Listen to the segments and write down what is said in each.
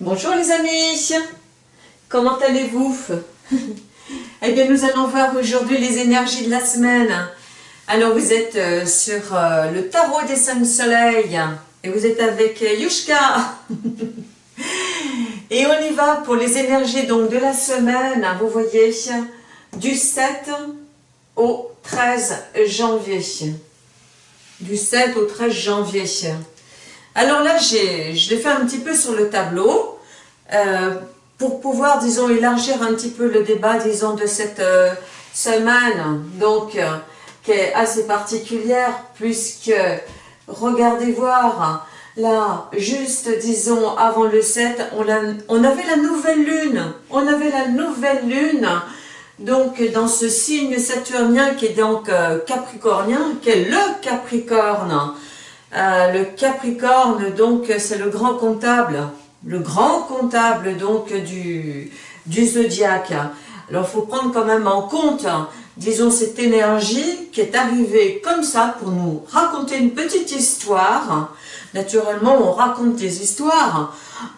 Bonjour les amis, comment allez-vous? Eh bien nous allons voir aujourd'hui les énergies de la semaine. Alors vous êtes euh, sur euh, le tarot des cinq soleils et vous êtes avec euh, Yushka. et on y va pour les énergies donc de la semaine, vous voyez, du 7 au 13 janvier. Du 7 au 13 janvier. Alors là, je l'ai fait un petit peu sur le tableau euh, pour pouvoir, disons, élargir un petit peu le débat, disons, de cette euh, semaine, donc, euh, qui est assez particulière, puisque, regardez voir, là, juste, disons, avant le 7, on, on avait la nouvelle lune, on avait la nouvelle lune, donc dans ce signe saturnien qui est donc capricornien, qui est le capricorne, le Capricorne, donc, c'est le grand comptable, le grand comptable, donc, du, du zodiaque. Alors, il faut prendre quand même en compte, disons, cette énergie qui est arrivée comme ça pour nous raconter une petite histoire. Naturellement, on raconte des histoires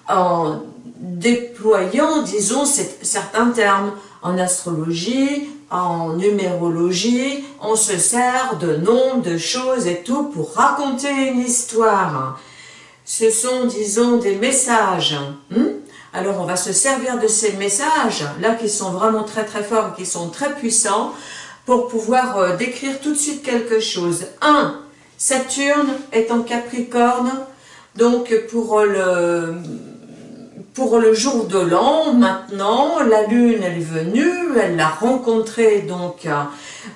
en déployant, disons, certains termes en astrologie, en numérologie, on se sert de noms, de choses et tout pour raconter une histoire. Ce sont, disons, des messages. Hein. Alors, on va se servir de ces messages, là, qui sont vraiment très très forts, qui sont très puissants, pour pouvoir euh, décrire tout de suite quelque chose. 1. Saturne est en Capricorne, donc pour le pour le jour de l'an, maintenant, la lune elle est venue, elle a rencontré donc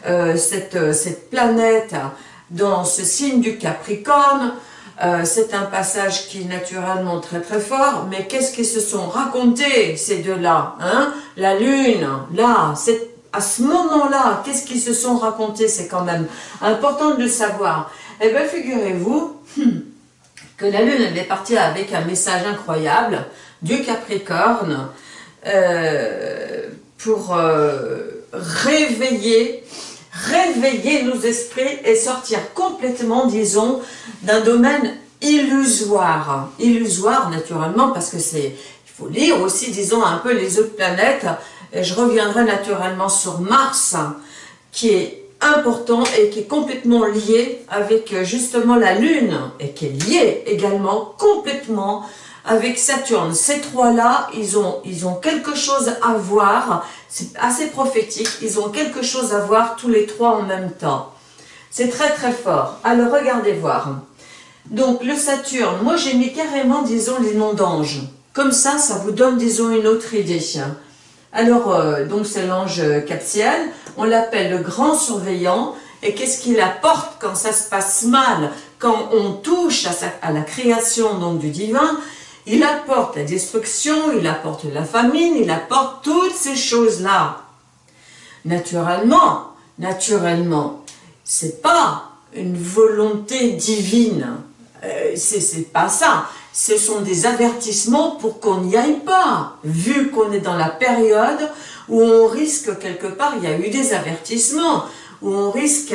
euh, cette, cette planète dans ce signe du Capricorne. Euh, c'est un passage qui est naturellement très très fort, mais qu'est-ce qu'ils se sont racontés ces deux-là hein? La lune, là, à ce moment-là, qu'est-ce qu'ils se sont racontés? C'est quand même important de savoir. Eh bien, figurez-vous que la lune, elle est partie avec un message incroyable, du Capricorne euh, pour euh, réveiller, réveiller nos esprits et sortir complètement, disons, d'un domaine illusoire. Illusoire, naturellement, parce que c'est, il faut lire aussi, disons, un peu les autres planètes, et je reviendrai naturellement sur Mars, qui est important et qui est complètement lié avec justement la Lune, et qui est lié également complètement avec Saturne. Ces trois-là, ils ont, quelque chose à voir, c'est assez prophétique, ils ont quelque chose à voir tous les trois en même temps. C'est très très fort. Alors regardez voir. Donc le Saturne, moi j'ai mis carrément, disons, les noms d'anges. Comme ça, ça vous donne, disons, une autre idée. Alors, euh, donc c'est l'ange Captiel, on l'appelle le grand surveillant, et qu'est-ce qu'il apporte quand ça se passe mal, quand on touche à, à la création donc du divin il apporte la destruction, il apporte la famine, il apporte toutes ces choses-là. Naturellement, naturellement, c'est pas une volonté divine, euh, c'est pas ça. Ce sont des avertissements pour qu'on n'y aille pas, vu qu'on est dans la période où on risque quelque part, il y a eu des avertissements, où on risque,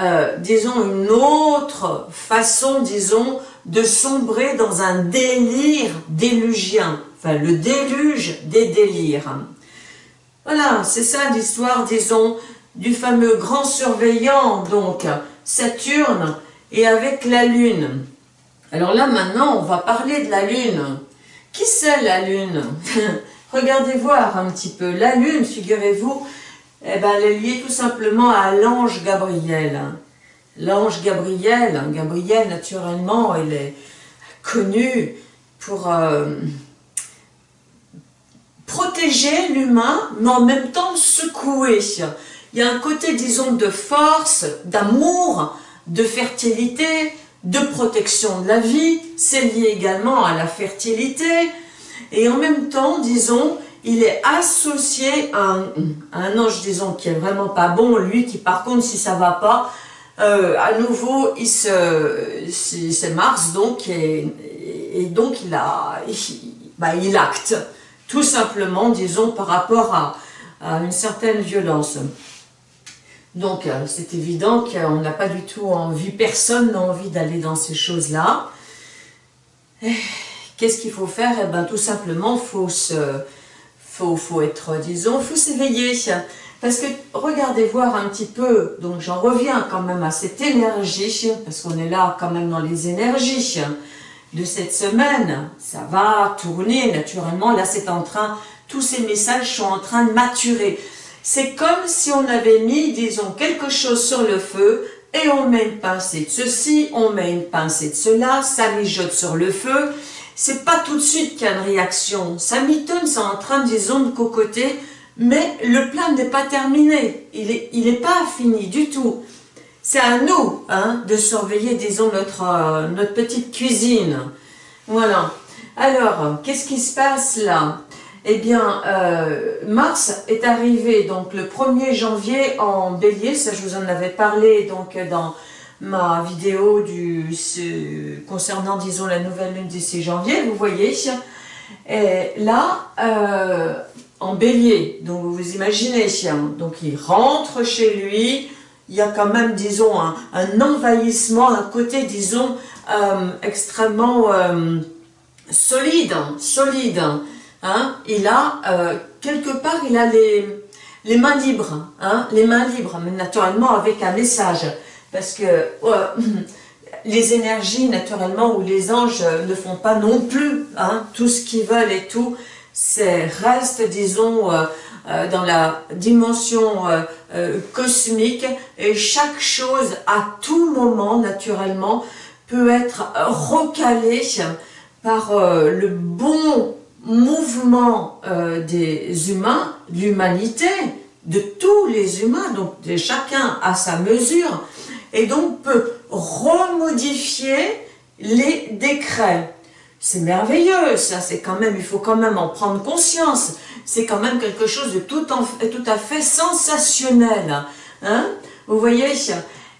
euh, disons, une autre façon, disons, de sombrer dans un délire délugien, enfin le déluge des délires. Voilà, c'est ça l'histoire, disons, du fameux grand surveillant, donc Saturne, et avec la Lune. Alors là, maintenant, on va parler de la Lune. Qui c'est la Lune? Regardez voir un petit peu. La Lune, figurez-vous, eh ben, elle est liée tout simplement à l'ange Gabriel l'ange Gabriel. Hein, Gabriel, naturellement, il est connu pour euh, protéger l'humain, mais en même temps secouer. Il y a un côté, disons, de force, d'amour, de fertilité, de protection de la vie. C'est lié également à la fertilité. Et en même temps, disons, il est associé à un, à ange, disons, qui est vraiment pas bon, lui qui par contre, si ça va pas, euh, à nouveau, c'est Mars, donc, et, donc il, a, bah, il, acte, tout simplement, disons, par rapport à, une certaine violence. Donc, euh, c'est évident qu'on n'a pas du tout envie, personne n'a envie d'aller dans ces choses-là. qu'est-ce qu'il faut faire? Eh bien, tout simplement, faut se, faut, faut être, disons, faut s'éveiller. Parce que, regardez voir un petit peu, donc j'en reviens quand même à cette énergie, parce qu'on est là quand même dans les énergies de cette semaine. Ça va tourner naturellement, là c'est en train, tous ces messages sont en train de maturer. C'est comme si on avait mis, disons, quelque chose sur le feu, et on met une pincée de ceci, on met une pincée de cela, ça mijote sur le feu. C'est pas tout de suite qu'il y a une réaction. Ça mitonne, c'est en train, disons, de cocoter, mais le plan n'est pas terminé. Il n'est il est pas fini du tout. C'est à nous hein, de surveiller, disons, notre, euh, notre petite cuisine. Voilà. Alors, qu'est-ce qui se passe là? Eh bien, euh, Mars est arrivé donc le 1er janvier en bélier, ça je vous en avais parlé donc dans ma vidéo du, concernant, disons, la nouvelle lune du 6 janvier, vous voyez. Là, euh, en bélier, donc vous imaginez, donc il rentre chez lui, il y a quand même, disons, un, envahissement, un côté, disons, euh, extrêmement euh, solide, solide. Hein. Il a, quelque part, il a les, les mains libres, hein, les mains libres, mais naturellement avec un message parce que les énergies, naturellement, ou les anges ne font pas non plus hein, tout ce qu'ils veulent et tout, c'est reste, disons, euh, euh, dans la dimension euh, cosmique, et chaque chose, à tout moment, naturellement, peut être recalée par le bon mouvement des humains, l'humanité, de tous les humains, donc chacun à sa mesure, et donc peut remodifier les décrets. C'est merveilleux, ça, c'est quand même, il faut quand même en prendre conscience. C'est quand même quelque chose de tout, à fait sensationnel. Hein Vous voyez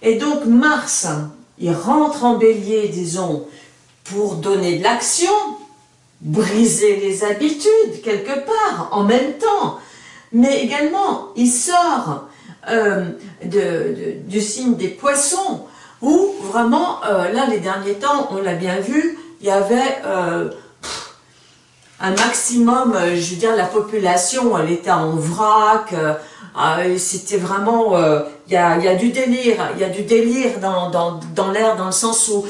Et donc Mars, il rentre en bélier, disons, pour donner de l'action, briser les habitudes quelque part, en même temps. Mais également, il sort euh, du signe des poissons, où vraiment, euh, là, les derniers temps, on l'a bien vu, il y avait euh, un maximum, je veux dire, la population, elle était en vrac, c'était vraiment, il y a, y, a, du délire, il y a du délire dans, dans, dans l'air, dans le sens où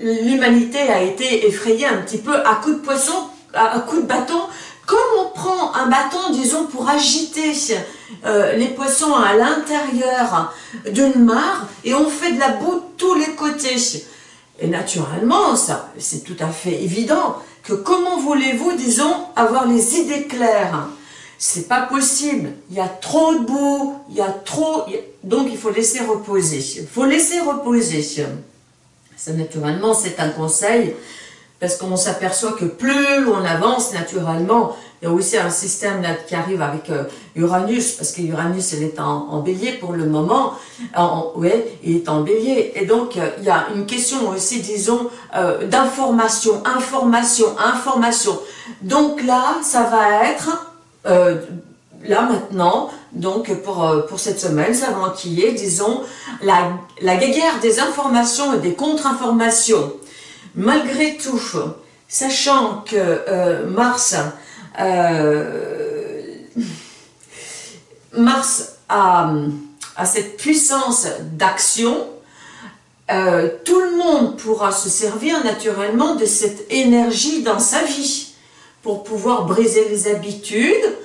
l'humanité a été effrayée un petit peu à coups de poisson, à, à coups de bâton, comme on prend un bâton, disons, pour agiter euh, les poissons à l'intérieur d'une mare, et on fait de la boue tous les côtés. Et naturellement, ça, c'est tout à fait évident que comment voulez-vous, disons, avoir les idées claires? C'est pas possible. Il y a trop de boue, il y a trop... Donc, il faut laisser reposer. Il faut laisser reposer. Ça, naturellement, c'est un conseil parce qu'on s'aperçoit que plus on avance naturellement, il y a aussi un système qui arrive avec euh, Uranus, parce que Uranus elle est en, bélier pour le moment, en, ouais, il est en bélier, et donc euh, il y a une question aussi, disons, euh, d'information, information, information. Donc là, ça va être, là maintenant, donc pour, pour cette semaine, ça va enquiller, disons, la, la guerre des informations et des contre-informations. Malgré tout, sachant que euh, Mars, euh, Mars a, cette puissance d'action, euh, tout le monde pourra se servir naturellement de cette énergie dans sa vie pour pouvoir briser les habitudes,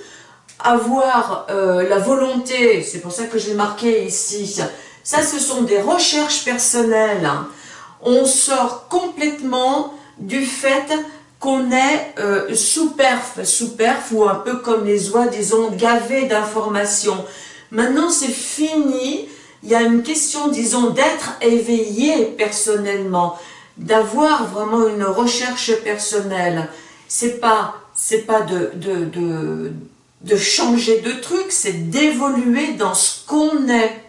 avoir la volonté, c'est pour ça que je l'ai marqué ici, ça ce sont des recherches personnelles, hein on sort complètement du fait qu'on est euh, superf, ou un peu comme les oies, disons, gavés d'informations. Maintenant, c'est fini. Il y a une question, disons, d'être éveillé personnellement, d'avoir vraiment une recherche personnelle. C'est pas, c'est pas de, de changer de truc, c'est d'évoluer dans ce qu'on est,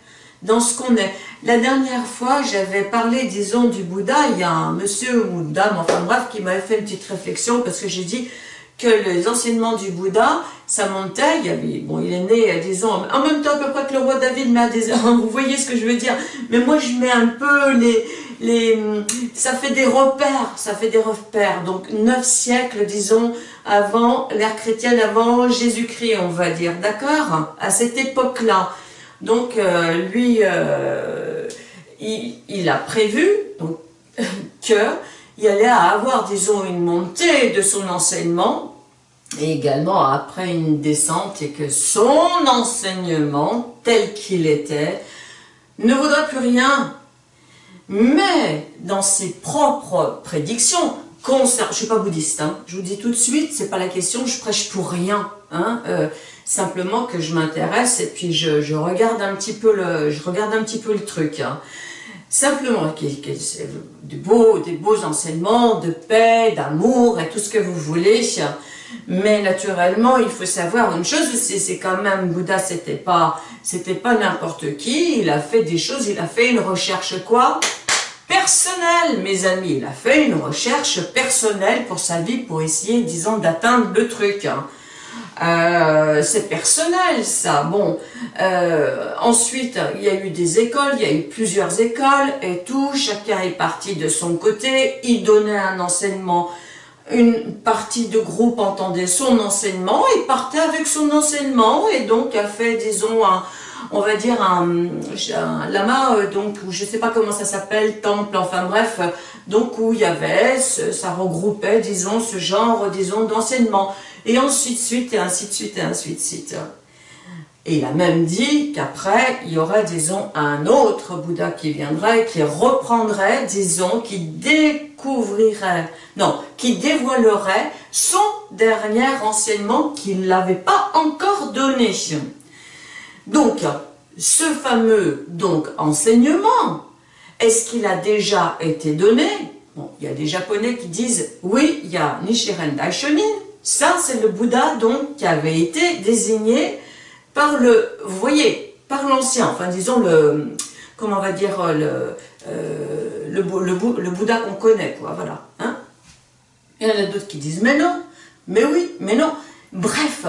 dans ce qu'on est. La dernière fois, j'avais parlé, disons, du Bouddha. Il y a un monsieur ou une dame, enfin bref, qui m'avait fait une petite réflexion parce que j'ai dit que les enseignements du Bouddha, ça montait, il, avait, bon, il est né, disons, en même temps à peu près que le roi David, mais à des, vous voyez ce que je veux dire, mais moi je mets un peu les, les, ça fait des repères, ça fait des repères. Donc neuf siècles, disons, avant l'ère chrétienne, avant Jésus-Christ, on va dire, d'accord? À cette époque-là. Donc euh, lui, euh, il, a prévu donc, qu'il allait avoir, disons, une montée de son enseignement, et également après une descente, et que son enseignement, tel qu'il était, ne vaudrait plus rien. Mais dans ses propres prédictions, concernant, je suis pas bouddhiste, hein, je vous dis tout de suite, c'est pas la question, je prêche pour rien, hein, euh, simplement que je m'intéresse et puis je, regarde un petit peu le, je regarde un petit peu le truc. Hein. Simplement, des beaux, des beaux enseignements de paix, d'amour et tout ce que vous voulez. Mais naturellement, il faut savoir une chose c'est quand même, Bouddha, c'était pas, c'était pas n'importe qui, il a fait des choses, il a fait une recherche quoi? Personnelle, mes amis, il a fait une recherche personnelle pour sa vie, pour essayer, disons, d'atteindre le truc. Hein. Euh, c'est personnel ça. Bon, euh, ensuite il y a eu des écoles, il y a eu plusieurs écoles et tout, chacun est parti de son côté, il donnait un enseignement, une partie de groupe entendait son enseignement et partait avec son enseignement et donc a fait disons un, on va dire un, lama, euh, donc je sais pas comment ça s'appelle, temple, enfin bref, donc où il y avait, ça regroupait disons ce genre disons d'enseignement et de suite, et ainsi de suite, et ainsi de suite. Et il a même dit qu'après, il y aurait, disons, un autre Bouddha qui viendrait, qui reprendrait, disons, qui découvrirait, non, qui dévoilerait son dernier enseignement qu'il n'avait pas encore donné. Donc, ce fameux donc enseignement, est-ce qu'il a déjà été donné? Bon, il y a des Japonais qui disent, oui, il y a Nichiren Daishonin, ça, c'est le Bouddha donc qui avait été désigné par le, voyez, par l'ancien, enfin disons le, comment on va dire, le, euh, le, le, Bouddha qu'on connaît, quoi, voilà. Hein Il y en a d'autres qui disent, mais non, mais oui, mais non. Bref,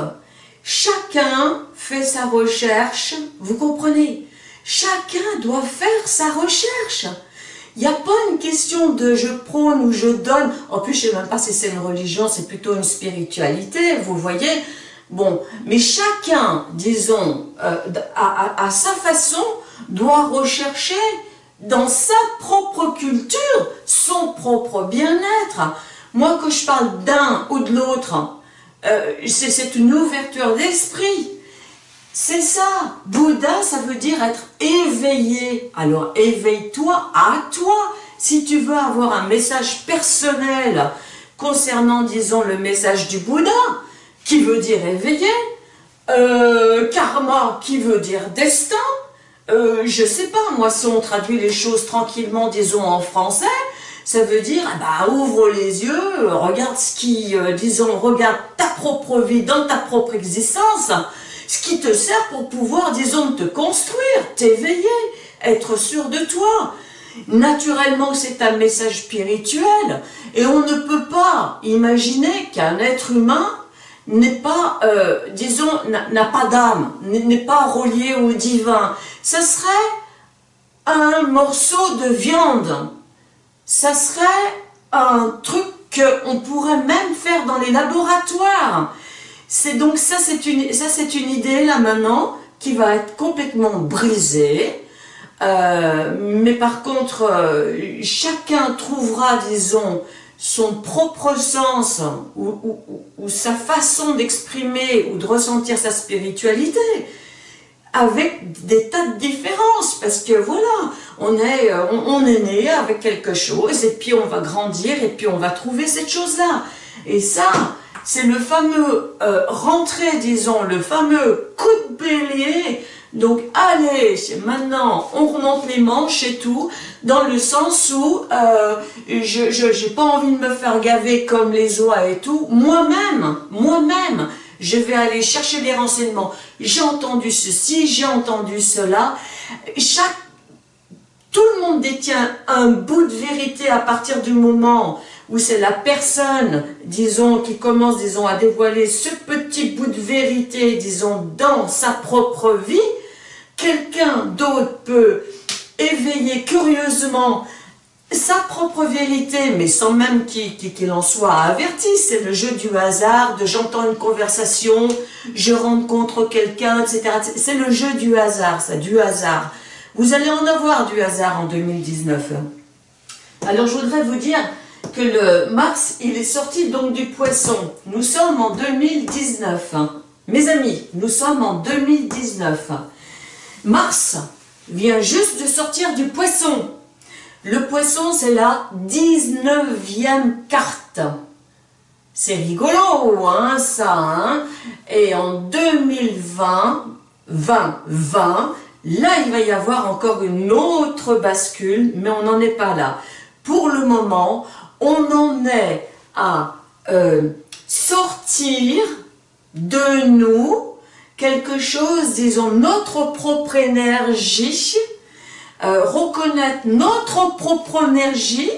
chacun fait sa recherche, vous comprenez Chacun doit faire sa recherche. Il n'y a pas une question de je prône ou je donne. En plus, je ne sais même pas si c'est une religion, c'est plutôt une spiritualité, vous voyez. Bon, mais chacun, disons, euh, à, sa façon, doit rechercher dans sa propre culture son propre bien-être. Moi, que je parle d'un ou de l'autre, euh, c'est une ouverture d'esprit. C'est ça. Bouddha, ça veut dire être éveillé. Alors, éveille-toi à toi. Si tu veux avoir un message personnel concernant, disons, le message du Bouddha, qui veut dire éveillé, euh, karma, qui veut dire destin, euh, je sais pas, moi, si on traduit les choses tranquillement, disons, en français, ça veut dire, ah bah, ouvre les yeux, regarde ce qui, euh, disons, regarde ta propre vie dans ta propre existence, ce qui te sert pour pouvoir, disons, te construire, t'éveiller, être sûr de toi. Naturellement, c'est un message spirituel, et on ne peut pas imaginer qu'un être humain n'est pas, euh, disons, n'a pas d'âme, n'est pas relié au divin. Ce serait un morceau de viande, ça serait un truc qu'on pourrait même faire dans les laboratoires. C'est donc ça, c'est une, ça c'est une idée là maintenant qui va être complètement brisée. Euh, mais par contre, euh, chacun trouvera, disons, son propre sens ou, sa façon d'exprimer ou de ressentir sa spiritualité avec des tas de différences, parce que voilà, on est, euh, on, est né avec quelque chose, et puis on va grandir, et puis on va trouver cette chose-là. Et ça, c'est le fameux euh, rentrer, disons, le fameux coup de bélier. Donc, allez, maintenant, on remonte les manches et tout, dans le sens où euh, je n'ai pas envie de me faire gaver comme les oies et tout. Moi-même, moi-même, je vais aller chercher les renseignements. J'ai entendu ceci, j'ai entendu cela. Chaque, tout le monde détient un bout de vérité à partir du moment où c'est la personne, disons, qui commence, disons, à dévoiler ce petit bout de vérité, disons, dans sa propre vie, quelqu'un d'autre peut éveiller curieusement sa propre vérité, mais sans même qu'il en soit averti. C'est le jeu du hasard, de j'entends une conversation, je rencontre quelqu'un, etc. C'est le jeu du hasard, ça, du hasard. Vous allez en avoir du hasard en 2019. Alors, je voudrais vous dire le Mars, il est sorti donc du poisson. Nous sommes en 2019. Mes amis, nous sommes en 2019. Mars vient juste de sortir du poisson. Le poisson, c'est la 19e carte. C'est rigolo, hein, ça. Hein Et en 2020, 2020, là, il va y avoir encore une autre bascule, mais on n'en est pas là. Pour le moment, on en est à euh, sortir de nous quelque chose, disons, notre propre énergie, euh, reconnaître notre propre énergie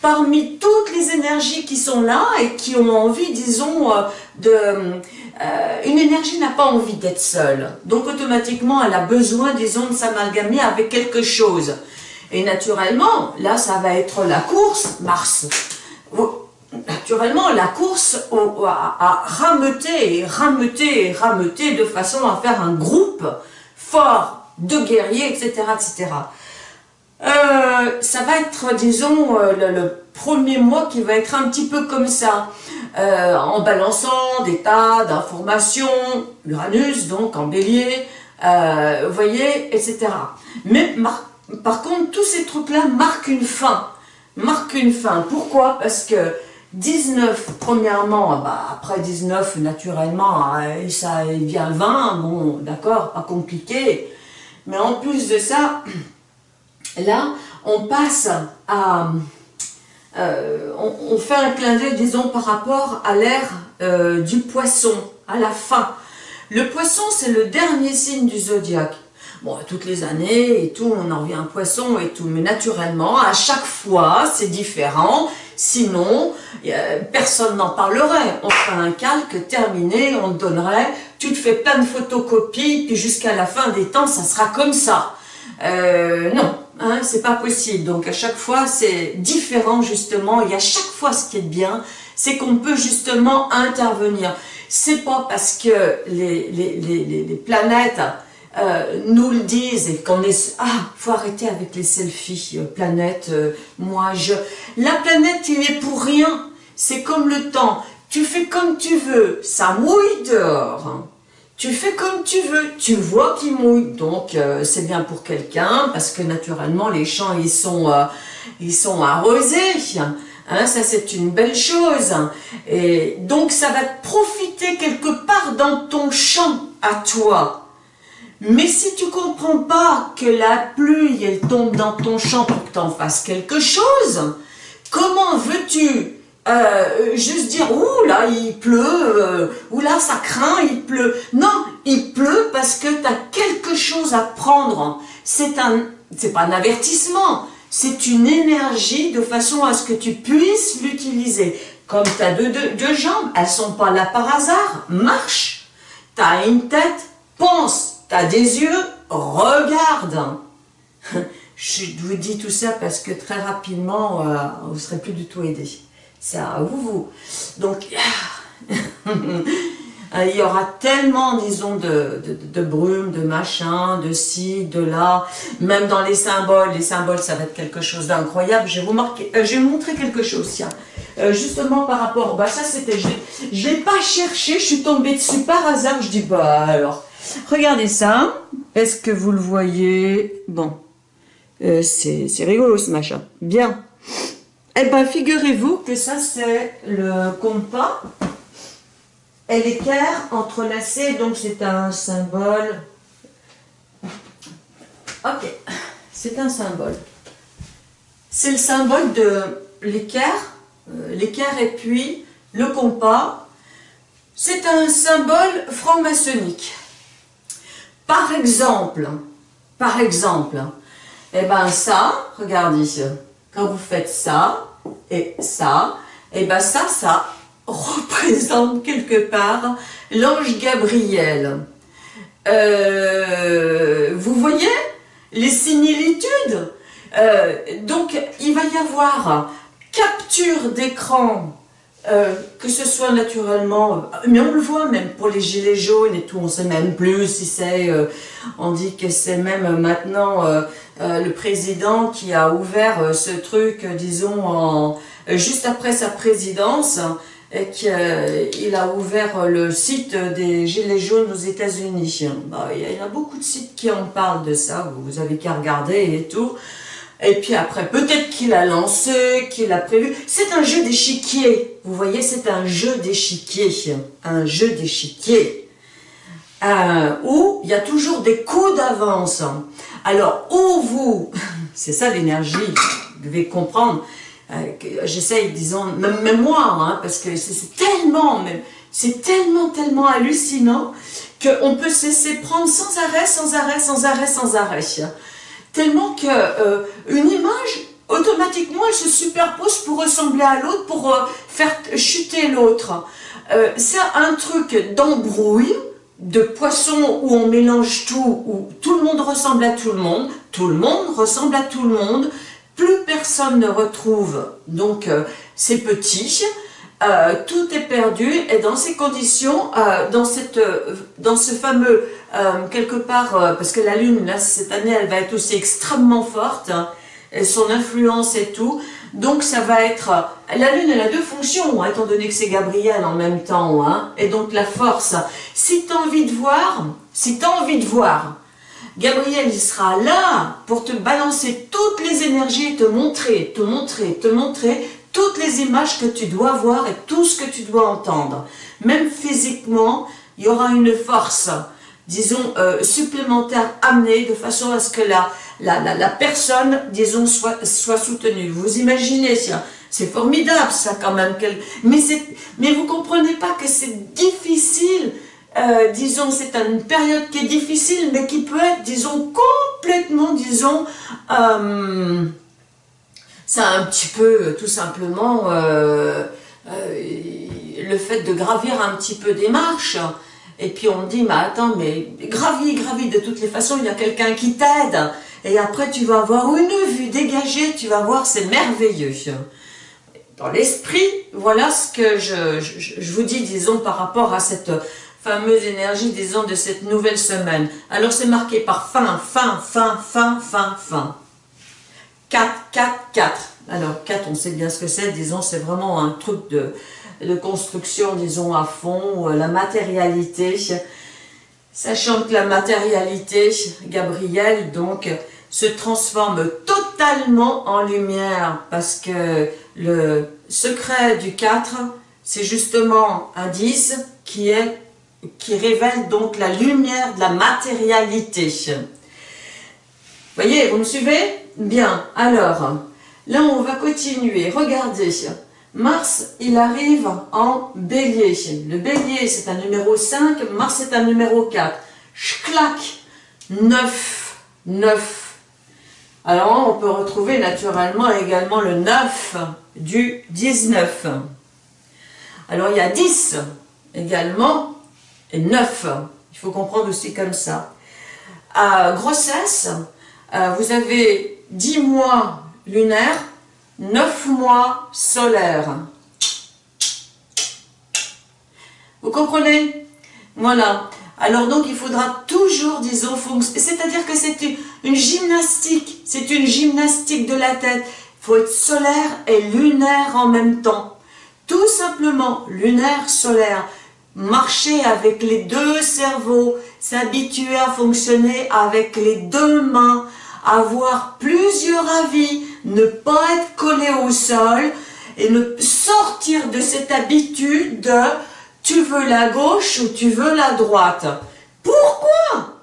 parmi toutes les énergies qui sont là et qui ont envie, disons, euh, de... Une énergie n'a pas envie d'être seule. Donc automatiquement, elle a besoin, disons, de s'amalgamer avec quelque chose. Et naturellement, là, ça va être la course, Mars naturellement, la course à, rameuter et rameuter et rameuter de façon à faire un groupe fort de guerriers, etc. etc. Euh, ça va être, disons, euh, le, premier mois qui va être un petit peu comme ça, euh, en balançant des tas d'informations, Uranus, donc en bélier, vous voyez, etc. Mais par contre, tous ces trucs-là marquent une fin, marquent une fin. Pourquoi? Parce que 19, premièrement, ah bah, après 19, naturellement, euh, ça vient 20, bon, d'accord, pas compliqué. Mais en plus de ça, là, on passe à... Euh, on, fait un clin d'œil, disons, par rapport à l'ère euh, du poisson, à la fin. Le poisson, c'est le dernier signe du zodiaque. Bon, toutes les années et tout, on en revient un poisson et tout, mais naturellement, à chaque fois, c'est différent. Sinon, personne n'en parlerait. On ferait un calque terminé, on te donnerait, tu te fais plein de photocopies, puis jusqu'à la fin des temps, ça sera comme ça. Euh, non, hein, c'est pas possible. Donc à chaque fois, c'est différent justement. Et à chaque fois, ce qui est bien, c'est qu'on peut justement intervenir. C'est pas parce que les, les, les, les planètes euh, nous le disent et qu'on est... Ah, faut arrêter avec les selfies, euh, planète, euh, moi je... La planète, il est pour rien. C'est comme le temps. Tu fais comme tu veux, ça mouille dehors. Hein. Tu fais comme tu veux, tu vois qu'il mouille, donc c'est bien pour quelqu'un, parce que naturellement les champs ils sont, ils sont arrosés, hein, ça c'est une belle chose, et donc ça va te profiter quelque part dans ton champ à toi, mais si tu comprends pas que la pluie, elle tombe dans ton champ pour que tu en fasses quelque chose, comment veux-tu euh, juste dire « Ouh là, il pleut euh, Ouh là, ça craint, il pleut ». Non, il pleut parce que tu as quelque chose à prendre. C'est un, c'est pas un avertissement, c'est une énergie de façon à ce que tu puisses l'utiliser. Comme tu as deux, deux, deux jambes, elles sont pas là par hasard, marche. Tu as une tête, pense T'as des yeux Regarde Je vous dis tout ça parce que très rapidement, euh, vous ne serez plus du tout aidé. Ça, vous, vous. Donc, il y aura tellement, disons, de, de, brume, de machin, de ci, de là. Même dans les symboles, les symboles, ça va être quelque chose d'incroyable. Je vais vous euh, montrer quelque chose, tiens. Euh, justement par rapport, bah ça c'était, je l'ai pas cherché, je suis tombée dessus par hasard, je dis bah alors, Regardez ça. Est-ce que vous le voyez? Bon. Euh, c'est rigolo ce machin. Bien. Eh bien, figurez-vous que ça, c'est le compas et l'équerre entrelacés. Donc, c'est un symbole. Ok. C'est un symbole. C'est le symbole de l'équerre. Euh, l'équerre et puis le compas. C'est un symbole franc-maçonnique. Par exemple, par exemple, eh ben ça, regardez, quand vous faites ça et ça, eh ben ça, ça représente quelque part l'ange Gabriel. Euh, vous voyez les similitudes? Donc, il va y avoir capture d'écran euh, que ce soit naturellement, mais on le voit même pour les gilets jaunes et tout, on sait même plus si c'est, euh, on dit que c'est même maintenant euh, le président qui a ouvert ce truc, disons, juste après sa présidence, et qu'il a ouvert le site des gilets jaunes aux États-Unis. Bah, il y a beaucoup de sites qui en parlent de ça, vous avez qu'à regarder et tout. Et puis après, peut-être qu'il a lancé, qu'il a prévu. C'est un jeu d'échiquier. Vous voyez, c'est un jeu d'échiquier. Un jeu d'échiquier. Euh, où il y a toujours des coups d'avance. Alors, où vous... C'est ça l'énergie, vous devez comprendre. Euh, J'essaye, disons, même, moi, hein, parce que c'est tellement, c'est tellement, tellement hallucinant qu'on peut se prendre sans arrêt, sans arrêt, sans arrêt, sans arrêt tellement que euh, une image, automatiquement, elle se superpose pour ressembler à l'autre, pour euh, faire chuter l'autre. Euh, c'est un truc d'embrouille, de poisson où on mélange tout, où tout le monde ressemble à tout le monde, tout le monde ressemble à tout le monde, plus personne ne retrouve donc c'est petit, tout est perdu et dans ces conditions, dans, cette, dans ce fameux euh, quelque part, euh, parce que la Lune, là, cette année, elle va être aussi extrêmement forte, hein, son influence et tout, donc ça va être... La Lune, elle a deux fonctions, étant donné que c'est Gabriel en même temps, hein, et donc la force. Si tu as envie de voir, si tu as envie de voir, Gabriel, il sera là pour te balancer toutes les énergies, te montrer, te montrer, te montrer toutes les images que tu dois voir et tout ce que tu dois entendre. Même physiquement, il y aura une force disons, euh, supplémentaires amenés de façon à ce que la, la, la, personne, disons, soit, soit soutenue. Vous imaginez, c'est formidable ça quand même. Mais, mais vous comprenez pas que c'est difficile, euh, disons, c'est une période qui est difficile, mais qui peut être, disons, complètement, disons, euh, ça un petit peu, tout simplement, euh, le fait de gravir un petit peu des marches, et puis on dit, mais attends, mais gravis, gravis, de toutes les façons, il y a quelqu'un qui t'aide. Et après, tu vas avoir une vue dégagée, tu vas voir, c'est merveilleux. Dans l'esprit, voilà ce que je, je, vous dis, disons, par rapport à cette fameuse énergie, disons, de cette nouvelle semaine. Alors, c'est marqué par fin, fin, fin, fin, fin, fin. 4, 4, 4. Alors, 4, on sait bien ce que c'est, disons, c'est vraiment un truc de de construction, disons, à fond, euh, la matérialité, sachant que la matérialité, Gabriel, donc, se transforme totalement en lumière, parce que le secret du 4, c'est justement un 10 qui, est, qui révèle donc la lumière de la matérialité. Voyez, vous me suivez? Bien, alors, là on va continuer, regardez, Mars, il arrive en bélier. Le bélier, c'est un numéro 5, Mars, c'est un numéro 4. Clac 9, 9. Alors, on peut retrouver naturellement également le 9 du 19. Alors, il y a 10 également, et 9. Il faut comprendre aussi comme ça. À grossesse, euh, vous avez 10 mois lunaires, 9 mois solaires. Vous comprenez? Voilà. Alors donc il faudra toujours, disons, c'est-à-dire que c'est une, gymnastique, c'est une gymnastique de la tête. Il faut être solaire et lunaire en même temps. Tout simplement, lunaire, solaire. Marcher avec les deux cerveaux, s'habituer à fonctionner avec les deux mains, avoir plusieurs avis, ne pas être collé au sol et ne sortir de cette habitude de tu veux la gauche ou tu veux la droite. Pourquoi?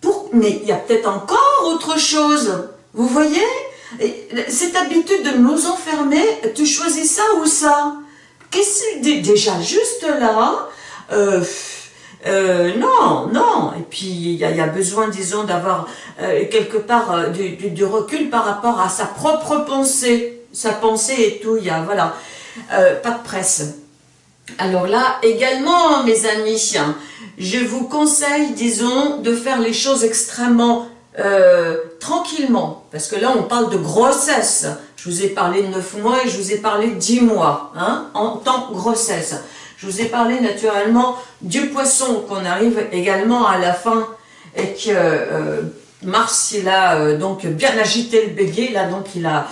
Pour... Mais il y a peut-être encore autre chose. Vous voyez? Cette habitude de nous enfermer, tu choisis ça ou ça? Qu'est-ce déjà juste là euh, euh, non, non. Et puis, il y, a besoin, disons, d'avoir euh, quelque part euh, du, recul par rapport à sa propre pensée. Sa pensée et tout, il y a, voilà, pas de presse. Alors là, également, mes amis, je vous conseille, disons, de faire les choses extrêmement tranquillement, parce que là on parle de grossesse. Je vous ai parlé de 9 mois et je vous ai parlé de 10 mois, hein, en tant grossesse. Je vous ai parlé naturellement du poisson, qu'on arrive également à la fin, et que euh, Mars, il a euh, donc bien agité le bélier, là, donc il a,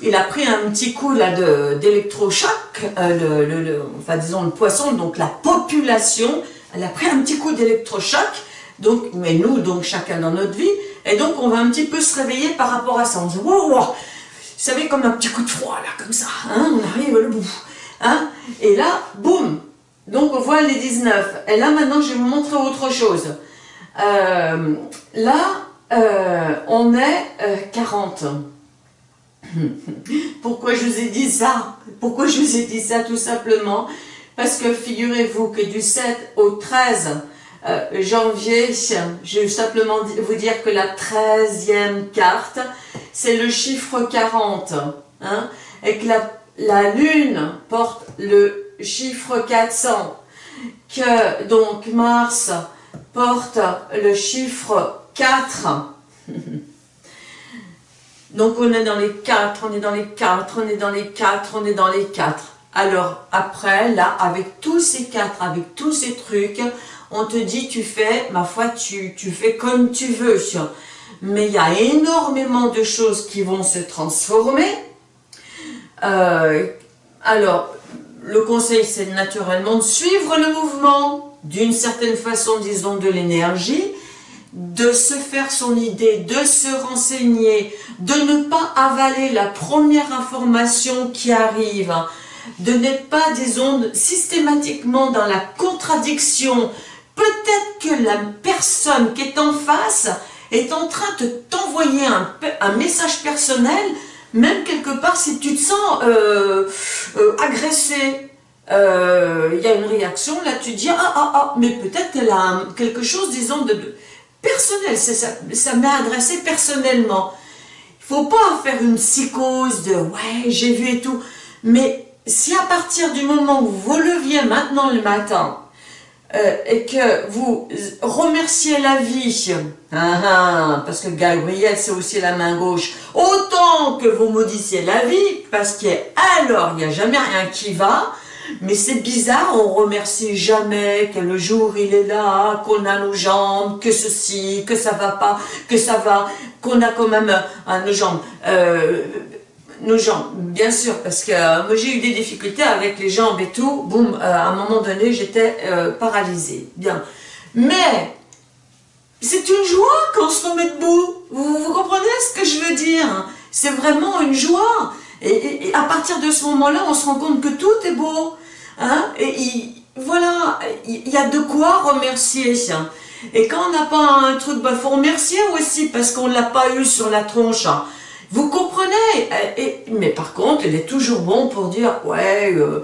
il a pris un petit coup là d'électrochoc, le, le, enfin disons le poisson, donc la population, elle a pris un petit coup d'électrochoc, donc, mais nous, donc chacun dans notre vie, et donc on va un petit peu se réveiller par rapport à ça, on se dit, wow, wow, vous savez, comme un petit coup de froid, là, comme ça, hein, on arrive le bout, hein, et là, boum, donc on voit les 19, et là maintenant je vais vous montrer autre chose, euh, là, euh, on est 40, euh, pourquoi je vous ai dit ça? Pourquoi je vous ai dit ça Tout simplement? Parce que figurez-vous que du 7 au 13 euh, janvier, je vais simplement vous dire que la 13e carte, c'est le chiffre 40. Hein, et que la, la Lune porte le chiffre 400. Que donc Mars porte le chiffre 4. donc on est dans les 4, on est dans les 4, on est dans les 4, on est dans les 4. Alors après, là, avec tous ces quatre, avec tous ces trucs, on te dit, tu fais, ma foi, tu, tu fais comme tu veux. Mais il y a énormément de choses qui vont se transformer. Euh, alors, le conseil, c'est naturellement de suivre le mouvement, d'une certaine façon, disons, de l'énergie, de se faire son idée, de se renseigner, de ne pas avaler la première information qui arrive, de n'être pas, disons, systématiquement dans la contradiction. Peut-être que la personne qui est en face est en train de t'envoyer un, message personnel, même quelque part si tu te sens euh, euh, agressé, euh, il y a une réaction, là tu dis « Ah, ah, ah », mais peut-être qu'elle a quelque chose, disons, de, personnel, ça, ça m'est adressé personnellement. Il faut pas faire une psychose de « Ouais, j'ai vu et tout », mais si à partir du moment où vous leviez maintenant le matin euh, et que vous remerciez la vie, hein, hein, parce que Gabriel c'est aussi la main gauche, autant que vous maudissiez la vie, parce qu'alors il n'y a jamais rien qui va, mais c'est bizarre, on remercie jamais que le jour il est là, qu'on a nos jambes, que ceci, que ça va pas, que ça va, qu'on a quand même nos jambes. Euh, nos jambes, bien sûr, parce que euh, moi j'ai eu des difficultés avec les jambes et tout, boum, euh, à un moment donné j'étais euh, paralysée, bien. Mais, c'est une joie quand on se remet debout, vous, comprenez ce que je veux dire C'est vraiment une joie, et, à partir de ce moment-là, on se rend compte que tout est beau, hein? Et voilà, il y a de quoi remercier, et quand on n'a pas un truc, il bah, faut remercier aussi, parce qu'on ne l'a pas eu sur la tronche, hein. Vous comprenez et, Mais par contre, il est toujours bon pour dire, ouais, euh,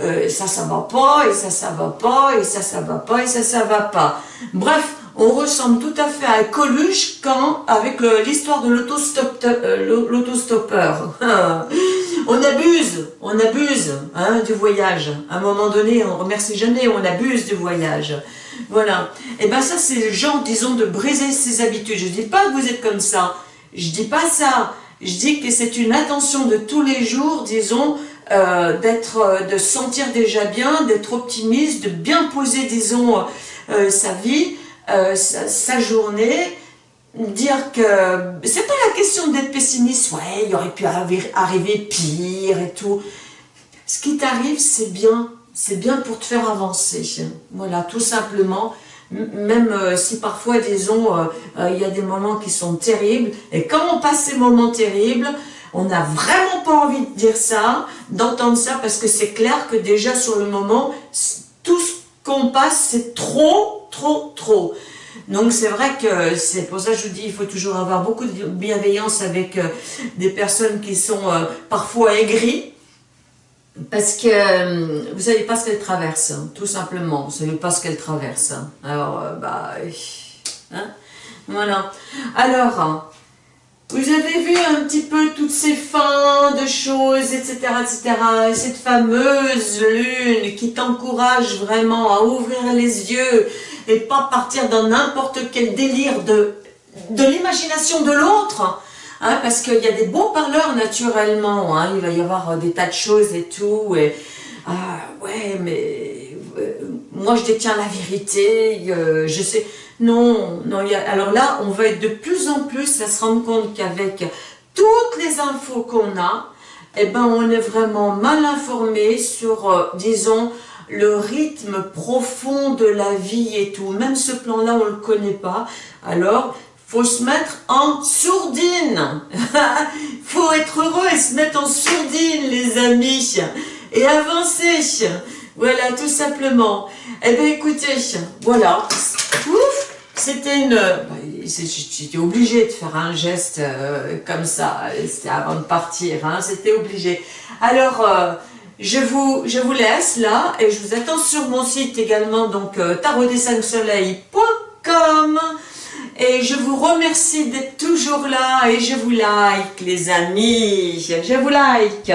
euh, ça, ça va pas, et ça, ça va pas, et ça, ça va pas, et ça, ça va pas. Bref, on ressemble tout à fait à Coluche quand, avec l'histoire de euh, l'autostoppeur. on abuse, on abuse hein, du voyage. À un moment donné, on remercie jamais, on abuse du voyage. Voilà. Et ben ça, c'est le genre, disons, de briser ses habitudes. Je dis pas que vous êtes comme ça. Je dis pas ça. Je dis que c'est une attention de tous les jours, disons, euh, d'être, euh, de sentir déjà bien, d'être optimiste, de bien poser, disons, euh, sa vie, sa, journée, dire que c'est pas la question d'être pessimiste, ouais, il aurait pu arriver pire et tout. Ce qui t'arrive, c'est bien, c'est bien pour te faire avancer. Voilà, tout simplement même euh, si parfois, disons, euh, euh, il y a des moments qui sont terribles, et quand on passe ces moments terribles, on n'a vraiment pas envie de dire ça, d'entendre ça, parce que c'est clair que déjà sur le moment, tout ce qu'on passe, c'est trop, trop, trop. Donc c'est vrai que c'est pour ça que je vous dis, il faut toujours avoir beaucoup de bienveillance avec des personnes qui sont parfois aigries, parce que euh, vous savez pas ce qu'elle traverse, hein, tout simplement. Vous savez pas ce qu'elle traverse. Hein. Alors, euh, bah, hein, voilà. Alors, vous avez vu un petit peu toutes ces fins de choses, etc., etc. Et cette fameuse lune qui t'encourage vraiment à ouvrir les yeux et pas partir dans n'importe quel délire de l'imagination de l'autre. Hein, parce qu'il y a des bons parleurs naturellement, hein, il va y avoir des tas de choses et tout, ah ouais, mais euh, moi je détiens la vérité, euh, je sais, non, non, alors là, on va être de plus en plus à se rendre compte qu'avec toutes les infos qu'on a, eh ben, on est vraiment mal informé sur, euh, disons, le rythme profond de la vie et tout. Même ce plan-là, on ne le connaît pas. Alors, faut se mettre en sourdine. faut être heureux et se mettre en sourdine, les amis. Et avancer. Voilà, tout simplement. Eh bien, écoutez, voilà. Ouf c'était une... Bah, j'étais obligée de faire un geste euh, comme ça, c'était avant de partir, hein, c'était obligé. Alors, euh, je, vous, je vous laisse là, et je vous attends sur mon site également, donc euh, tarotdes5soleil.com et je vous remercie d'être toujours là, et je vous like les amis, je vous like